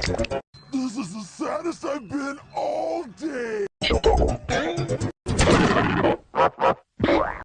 This is the saddest I've been all day.